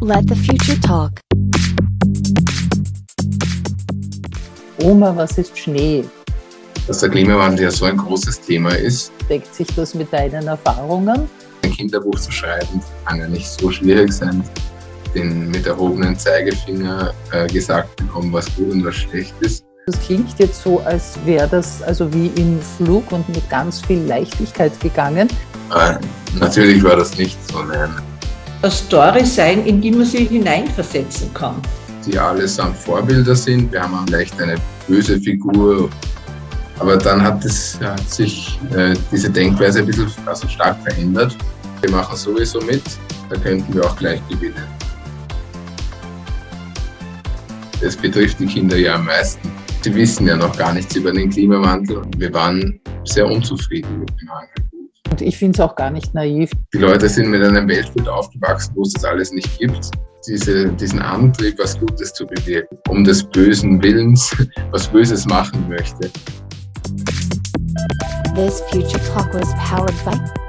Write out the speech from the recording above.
Let the future talk. Oma, was ist Schnee? Dass der Klimawandel ja so ein großes Thema ist. Deckt sich das mit deinen Erfahrungen? Ein Kinderbuch zu schreiben kann ja nicht so schwierig sein. Den mit erhobenen Zeigefinger äh, gesagt bekommen, was gut und was schlecht ist. Das klingt jetzt so, als wäre das also wie im Flug und mit ganz viel Leichtigkeit gegangen. Äh, natürlich war das nicht so. Nein. Das Story sein, in die man sich hineinversetzen kann. Die allesamt Vorbilder sind. Wir haben vielleicht eine böse Figur. Aber dann hat, es, hat sich äh, diese Denkweise ein bisschen also stark verändert. Wir machen sowieso mit, da könnten wir auch gleich gewinnen. Das betrifft die Kinder ja am meisten. Sie wissen ja noch gar nichts über den Klimawandel und wir waren sehr unzufrieden mit dem Angebot. Und ich finde es auch gar nicht naiv. Die Leute sind mit einem Weltbild aufgewachsen, wo es das alles nicht gibt. Diese, diesen Antrieb, was Gutes zu bewirken, um des bösen Willens was Böses machen möchte. This future talk was powered by.